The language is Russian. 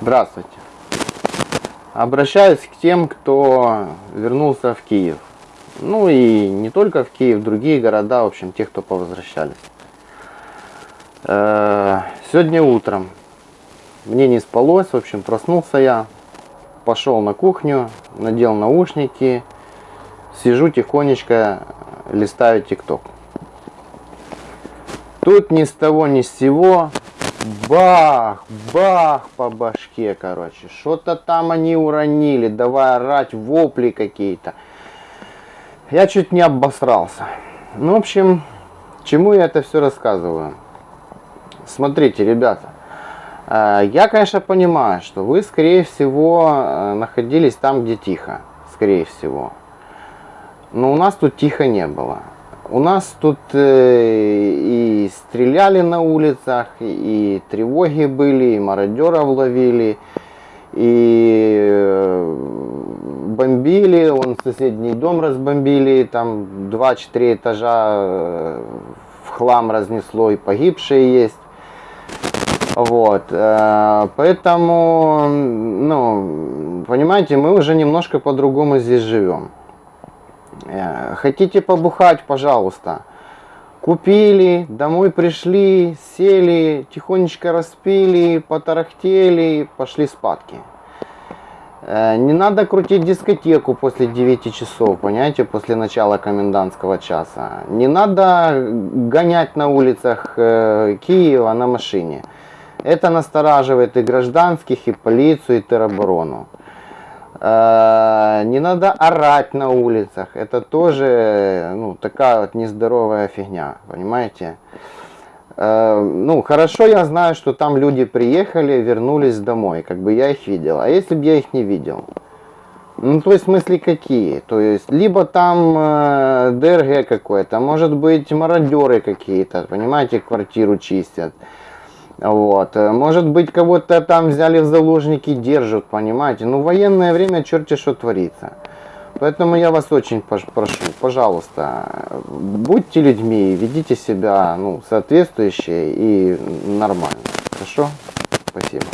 Здравствуйте. Обращаюсь к тем, кто вернулся в Киев. Ну и не только в Киев, другие города, в общем, те, кто повозвращались. Э, Сегодня утром мне не спалось, в общем, проснулся я, пошел на кухню, надел наушники, сижу тихонечко, листаю ТикТок. Тут ни с того ни с сего бах, бах по башке, короче. Что-то там они уронили, давай орать, вопли какие-то. Я чуть не обосрался. Ну, в общем, чему я это все рассказываю? Смотрите, ребята. э, Я, конечно, понимаю, что вы, скорее всего, э, находились там, где тихо. Скорее всего. Но у нас тут тихо не было. У нас тут э, и стреляли на улицах, и тревоги были, и мародеров ловили, и э, бомбили, он соседний дом разбомбили, там 2-4 этажа э, в хлам разнесло, и погибшие есть. Вот, поэтому, ну, понимаете, мы уже немножко по-другому здесь живем. Э, Хотите побухать, пожалуйста. Купили, домой пришли, сели, тихонечко распили, потарахтели, пошли спадки. Э, Не надо крутить дискотеку после 9 часов, понимаете, после начала комендантского часа. Не надо гонять на улицах э, Киева на машине. Это настораживает и гражданских, и полицию, и тероборону. Э, Не надо орать на улицах. Это тоже ну, такая вот нездоровая фигня, понимаете? Э, Ну, хорошо, я знаю, что там люди приехали, вернулись домой, как бы я их видел. А если бы я их не видел? Ну, то есть, в смысле, какие? То есть, либо там э, ДРГ какой-то, может быть, мародеры какие-то, понимаете, квартиру чистят. Вот. э, Может быть, кого-то там взяли в заложники, держат, понимаете. Ну, военное время черти что творится. Поэтому я вас очень прошу, пожалуйста, будьте людьми, ведите себя ну, соответствующе и нормально. Хорошо? Спасибо.